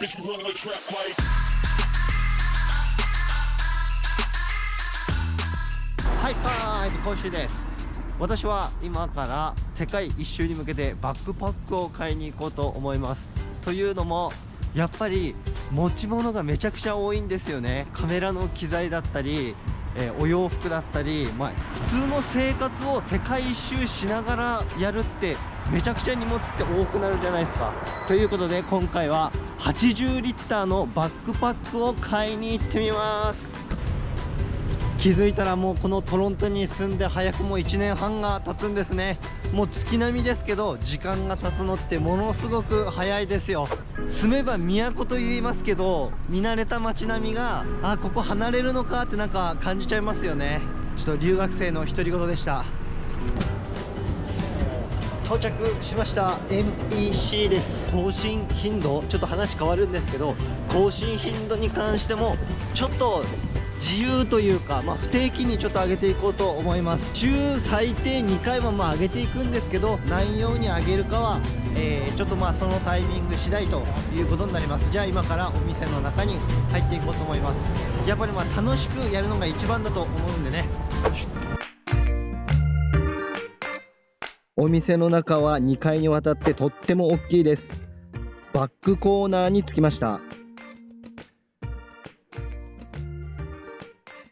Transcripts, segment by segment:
Bitch, you run like trap like. はいはい今週です。私は今から世界一周に向けてバックパックを買いに行こうと思います。というのもやっぱり持ち物がめちゃくちゃ多いんですよね。カメラの機材だったり、えーお洋服だったり、まあ、普通の生活を世界一周しながらやるってめちゃくちゃ荷物って多くなるじゃないですか。ということで今回は80リッターのバックパックを買いに行ってみます。気づいたらもうこのトロントに住んで早くも1年半が経つんですね。もう月並みですけど時間が経つのってものすごく早いですよ。住めば都と言いますけど見慣れた街並みがあここ離れるのかってなんか感じちゃいますよね。ちょっと留学生の独り言でした。到着しました。NEC です。更新頻度？ちょっと話変わるんですけど更新頻度に関してもちょっと自由というか、まあ、不定期にちょっと上げていこうと思います。週最低2回はまあ上げていくんですけど何曜に上げるかは、えーちょっとまあそのタイミング次第ということになります。じゃあ今からお店の中に入っていこうと思います。やっぱりまあ楽しくやるのが一番だと思うんでね。お店の中は2階にわたってとっても大きいです。バックコーナーに着きました。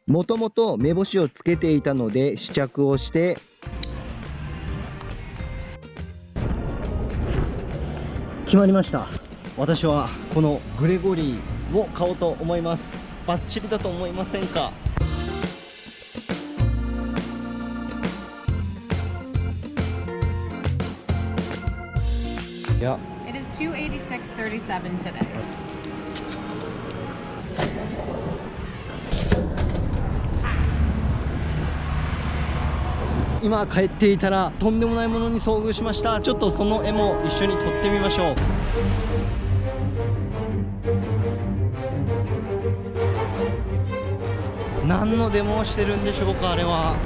もともと目星をつけていたので試着をして決まりました。私はこのグレゴリーを買おうと思います。バッチリだと思いませんか？いや。It is 286.37 today. 今帰っていたらとんでもないものに遭遇しました。ちょっとその絵も一緒に撮ってみましょう。何のデモをしてるんでしょうかあれは。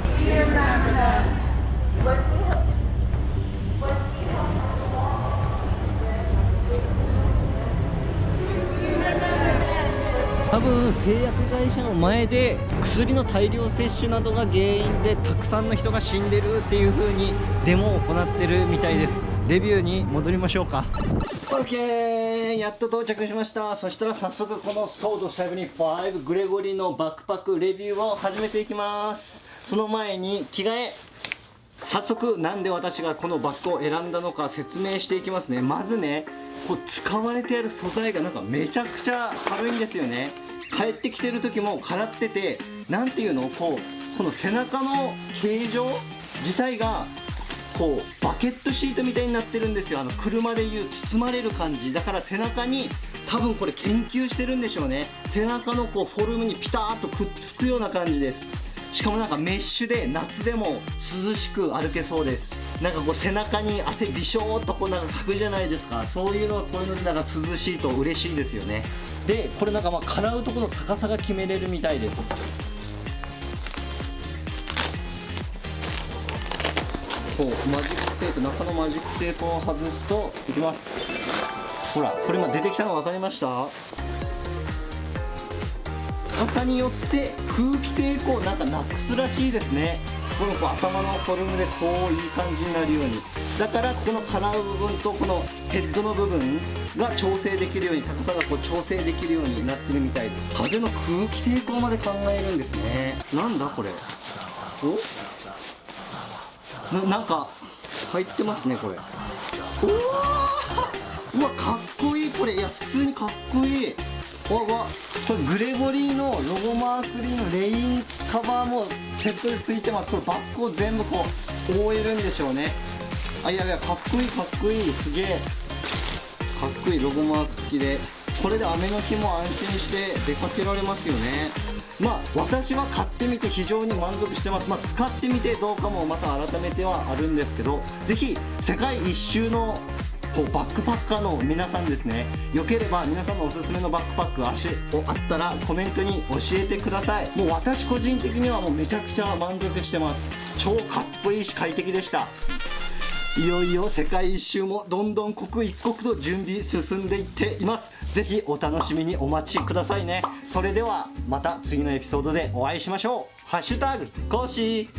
多分製薬会社の前で薬の大量摂取などが原因でたくさんの人が死んでるっていう風にデモを行ってるみたいです。レビューに戻りましょうか。OK やっと到着しました。そしたら早速このソード75グレゴリーのバックパックレビューを始めていきます。その前に着替え。早速なんで私がこのバッグを選んだのか説明していきますね。まずねこう使われている素材がなんかめちゃくちゃ軽いんですよね。帰ってきてる時も空っててなんていうのこうこの背中の形状自体がこうバケットシートみたいになってるんですよ。あの車でいう包まれる感じ。だから背中に多分これ研究してるんでしょうね。背中のこうフォルムにピタッとくっつくような感じです。しかもなんかメッシュで夏でも涼しく歩けそうです。なんかこう背中に汗びしょーっとこうなんかかくじゃないですか。そういうのはこういうのでなんか涼しいと嬉しいですよね。でこれなんかまあ払うところの高さが決めれるみたいです。こうマジックテープ中のマジックテープを外すといきます。ほらこれ今出てきたの分かりました？高さによって空気抵抗なんかなくすらしいですね。このこう頭のフォルムでこういい感じになるようにだからここの払う部分とこのヘッドの部分が調整できるように高さがこう調整できるようになってるみたいです。風の空気抵抗まで考えるんですね。なんだこれ。おななんか入ってますねこれ。うわーうわかっこいい。これいや普通にかっこいい。わわこれグレゴリーのロゴマークリーのレインカバーもセットでついてます。これバッグを全部こう覆えるんでしょうね。あいやいやかっこいいかっこいいすげえ。かっこいいロゴマーク付きで。これで雨の日も安心して出かけられますよね。まあ私は買ってみて非常に満足してます。まあ使ってみてどうかもまた改めてはあるんですけどぜひ世界一周のこうバックパッカーの皆さんですね。よければ皆さんのおすすめのバックパック足をあったらコメントに教えてください。もう私個人的にはもうめちゃくちゃ満足してます。超かっこいいし快適でした。いよいよ世界一周もどんどん刻一刻と準備進んでいっています。ぜひお楽しみにお待ちくださいね。それではまた次のエピソードでお会いしましょう。ハッシュタグ講師